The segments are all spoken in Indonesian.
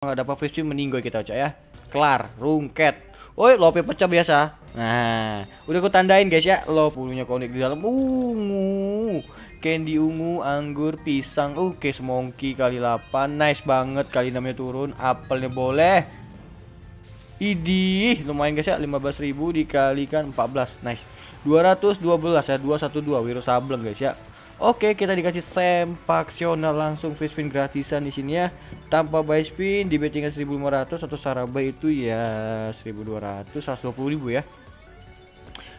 nggak dapat free spin meninggoy kita cok ya. Kelar rungket. Woi lope pecah biasa. Nah udah aku tandain guys ya. Lo punya konek di dalam. Ungu candy ungu anggur pisang. Oke semongki kali 8 nice banget kali namanya turun. Apelnya boleh. Idih lumayan guys ya. 15.000 dikalikan 14 nice. 212 ya 212 Wiro Sableng guys ya Oke, kita dikasih sempaksional langsung free spin gratisan di sini ya. Tanpa buy spin di bettingan 1500 atau sarabay itu ya 1200 120 ribu ya.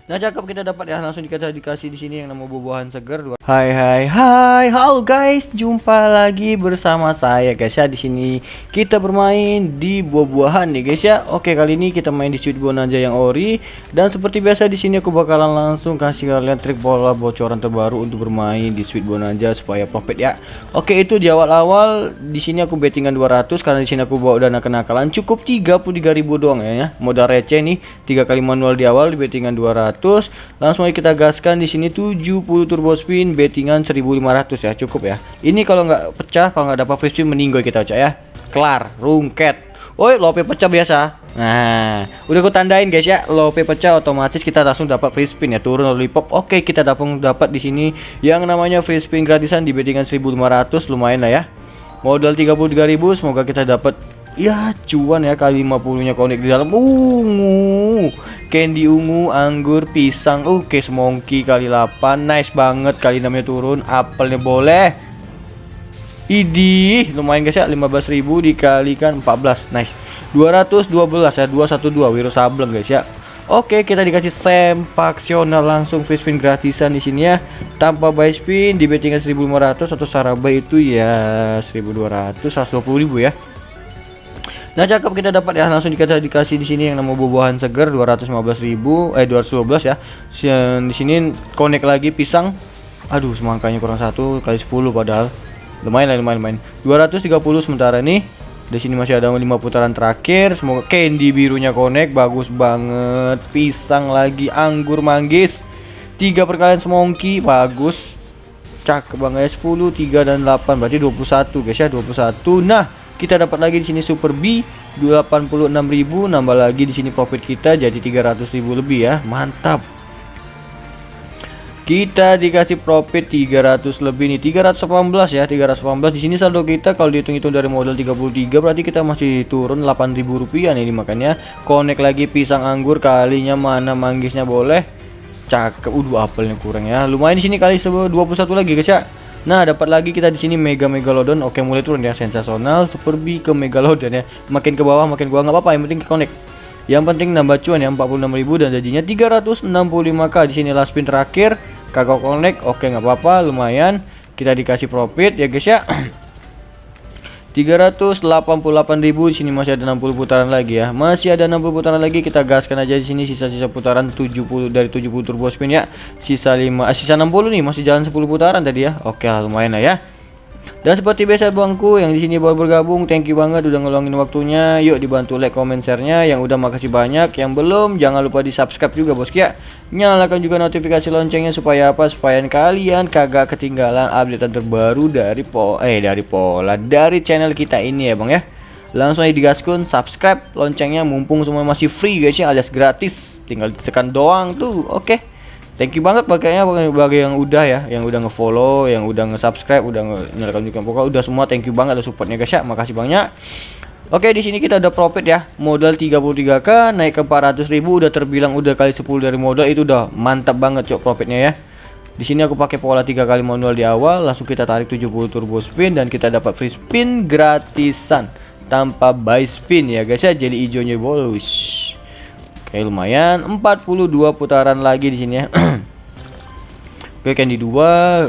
Nah cakep kita dapat ya. Langsung dikasih dikasih di sini yang nama buah-buahan segar. Hai hai hai, halo guys, jumpa lagi bersama saya guys ya. Di sini kita bermain di buah-buahan nih guys ya. Oke kali ini kita main di Sweet Bonanza yang ori. Dan seperti biasa di sini aku bakalan langsung kasih kalian trik bola bocoran terbaru untuk bermain di Sweet Bonanza supaya profit ya. Oke itu di awal-awal. Di sini aku bettingan 200 karena di sini aku bawa dana kenakalan. Cukup 33.000 doang ya, ya. Modal receh nih. Tiga kali manual di awal di bettingan 200 langsung aja kita gaskan di sini 70 turbo spin bettingan 1500 ya cukup ya. Ini kalau nggak pecah kalau nggak dapat free spin meninggoy kita cak ya. Kelar rungket. Woi lope pecah biasa. Nah udah aku tandain guys ya. Lope pecah otomatis kita langsung dapat free spin ya turun lollipop Oke kita dapat dapat di sini yang namanya free spin gratisan di bettingan 1500 lumayan lah ya. Modal 33.000 semoga kita dapat ya cuan ya kali 50 nya konek di dalam. Ungu candy ungu anggur pisang. Oke okay, semongki kali 8 nice banget kali namanya turun. Apelnya boleh. Idih lumayan guys ya 15.000 dikalikan 14 nice. 212 ya 212 Wiro Sableng guys ya. Oke kita dikasih sempaksional langsung. Free spin gratisan di sini ya. Tanpa buy spin di bettingan 1500 atau sarabay itu ya 1200 120 ribu ya Nah cakep kita dapat ya langsung dikasih dikasih di sini yang nama buah-buahan segar 215.000 eh 212 ya. Di sini connect lagi pisang. Aduh semangkanya kurang satu kali 10 padahal. Lumayan lah lumayan lumayan. 230 sementara ini. Di sini masih ada 5 putaran terakhir. Semoga candy birunya connect bagus banget. Pisang lagi anggur manggis. 3 perkalian semongki bagus. Cakep banget 10 3 dan 8 berarti 21 guys ya 21. Nah kita dapat lagi di sini Super B 86.000 nambah lagi di sini profit kita jadi 300.000 lebih ya. Mantap. Kita dikasih profit 300 lebih nih 318 ya 318 di sini saldo kita kalau dihitung-hitung dari modal 33 berarti kita masih turun 8.000 rupiah nih makanya connect lagi pisang anggur kalinya mana manggisnya boleh. Cakep udah apelnya kurang ya. Lumayan di sini kali 21 lagi guys ya Nah, dapat lagi kita di sini Mega Megalodon. Oke, mulai turun ya sensasional. Super B ke Megalodon ya. Makin ke bawah makin gua nggak apa-apa, yang penting connect. Yang penting nambah cuan ya 46.000 dan jadinya 365k di sini last spin terakhir. Kagak connect. Oke, nggak apa-apa, lumayan. Kita dikasih profit ya guys ya. 388.000 di sini masih ada 60 putaran lagi ya. Masih ada 60 putaran lagi kita gaskan aja di sini sisa-sisa putaran 70 dari 70 turbo spin ya. Sisa 5 eh, sisa 60 nih masih jalan 10 putaran tadi ya. Oke, lumayan lah ya. Dan seperti biasa bangku yang di sini baru bergabung, thank you banget udah ngeluangin waktunya. Yuk dibantu like, comment, share-nya. Yang udah makasih banyak. Yang belum jangan lupa di subscribe juga bos ya. Nyalakan juga notifikasi loncengnya supaya apa? Supaya kalian kagak ketinggalan update terbaru dari po eh dari pola dari channel kita ini ya bang ya. Langsung aja digaskun subscribe loncengnya mumpung semua masih free guys ya alias gratis. Tinggal ditekan doang tuh. Oke. Okay thank you banget pakainya bagi yang udah ya yang udah ngefollow yang udah nge-subscribe udah nyalakan juga pokoknya udah semua thank you banget ada supportnya guys ya. Makasih banyak. Oke di sini kita udah profit ya. Modal 33k naik ke 400.000 udah terbilang udah kali 10 dari modal itu udah mantap banget cok profitnya ya. Di sini aku pakai pola tiga kali manual di awal langsung kita tarik 70 turbo spin dan kita dapat free spin gratisan tanpa buy spin ya guys ya. Jadi hijaunya bolus Oke lumayan. 42 putaran lagi di sini ya. Oke candy 2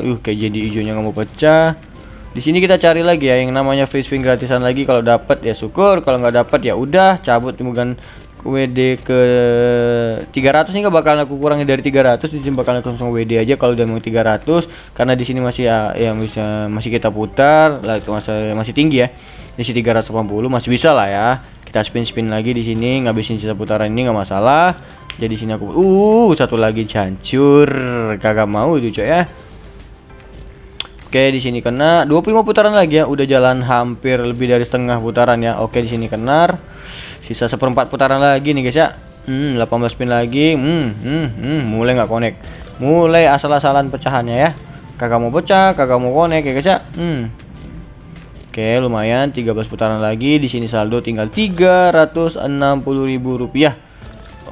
uh kayak jadi hijaunya nggak mau pecah. Di sini kita cari lagi ya yang namanya free spin gratisan lagi. Kalau dapat ya syukur. Kalau nggak dapat ya udah cabut. Bukan WD ke 300 nih gak bakalan aku kurangi dari 300 di sini bakalan langsung WD aja kalau udah mau 300 karena di sini masih ya yang bisa masih kita putar. Lah itu masih masih tinggi ya. Di sini 380 masih bisa lah ya kita spin spin lagi di sini ngabisin sisa putaran ini nggak masalah jadi sini aku uh satu lagi hancur kagak mau itu coy ya Oke, di sini kena 25 putaran lagi ya. Udah jalan hampir lebih dari setengah putaran ya. Oke, di sini kena. Sisa seperempat putaran lagi nih guys ya. Hmm, 18 spin lagi. Hmm, hmm, hmm, mulai nggak connect. Mulai asal-asalan pecahannya ya. Kagak mau pecah, kagak mau connect ya guys ya. Hmm. Oke, lumayan 13 putaran lagi. Di sini saldo tinggal 360.000 rupiah.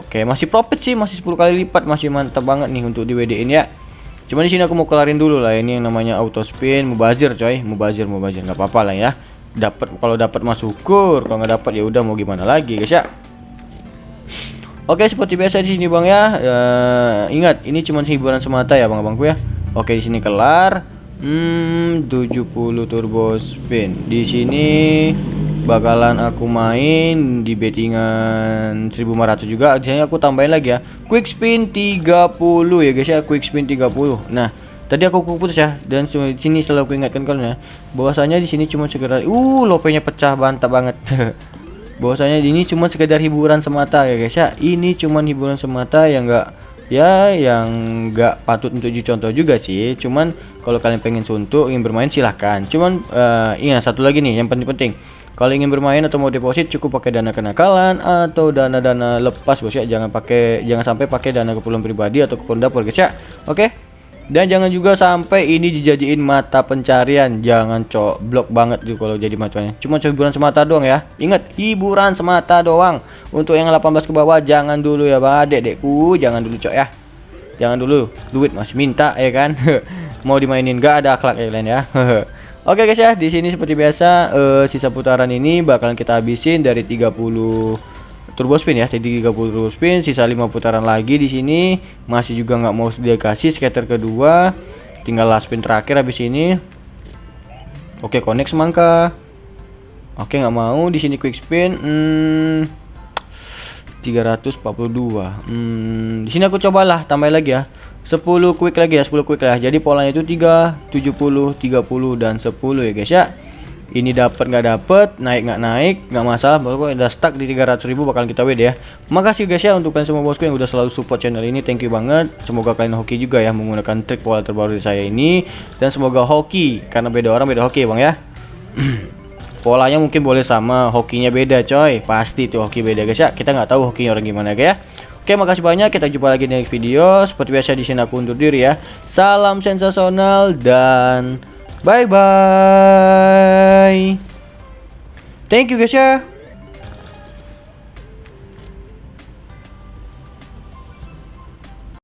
Oke, masih profit sih, masih 10 kali lipat, masih mantap banget nih untuk di WD-in ya. Cuma di sini aku mau kelarin dulu lah ini yang namanya auto spin, mubazir coy, mubazir mubazir nggak apa-apa lah ya. Dapat kalau dapat mas syukur, kalau nggak dapat ya udah mau gimana lagi guys ya. Oke seperti biasa di sini bang ya. Uh, ingat ini cuma hiburan semata ya bang abangku ya. Oke di sini kelar. Hmm 70 turbo spin. Di sini bakalan aku main di bettingan 1500 juga. Jadi aku tambahin lagi ya. Quick spin 30 ya guys ya. Quick spin 30. Nah tadi aku putus ya dan sini selalu aku ingatkan kalian ya bahwasanya di sini cuma sekedar uh lopenya pecah bantap banget bahwasanya ini cuma sekedar hiburan semata ya guys ya ini cuma hiburan semata yang enggak ya yang enggak patut untuk dicontoh juga sih. Cuman kalau kalian pengen suntuk ingin bermain silahkan. Cuman uh, ingat satu lagi nih yang penting-penting. Kalau ingin bermain atau mau deposit cukup pakai dana kenakalan atau dana-dana lepas bos ya. Jangan pakai jangan sampai pakai dana keperluan pribadi atau keperluan dapur guys ya. Oke? Dan jangan juga sampai ini dijadiin mata pencarian. Jangan cok. Blok banget tuh kalau jadi macamnya. Cuma hiburan semata doang ya. Ingat hiburan semata doang untuk yang 18 ke bawah jangan dulu ya bang. Adek-dekku jangan dulu cok ya. Jangan dulu. Duit masih minta ya kan? Mau dimainin gak ada akhlak ya kalian ya. Oke guys ya, di sini seperti biasa uh, sisa putaran ini bakalan kita habisin dari 30 turbo spin ya. Jadi 30 spin sisa 5 putaran lagi di sini. Masih juga nggak mau dikasih scatter kedua. Tinggal last spin terakhir habis ini. Oke connect semangka. Oke nggak mau. Di sini quick spin hmm, 342 hmm, di sini aku cobalah tambah lagi ya. 10 quick lagi ya 10 quick lah. Jadi polanya itu 3 70 30 dan 10 ya guys ya. Ini dapat nggak dapat naik nggak naik nggak masalah. Pokoknya udah stuck di 300.000 bakal kita WD ya. Makasih guys ya untuk kalian semua bosku yang udah selalu support channel ini. Thank you banget. Semoga kalian hoki juga ya menggunakan trik pola terbaru dari saya ini. Dan semoga hoki karena beda orang beda hoki bang ya polanya mungkin boleh sama hokinya beda coy. Pasti tuh hoki beda guys. Ya kita nggak tahu hokinya orang gimana guys ya. Oke makasih banyak. Kita jumpa lagi di next video. Seperti biasa di sini aku undur diri ya. Salam sensasional dan Bye bye. Thank you guys ya.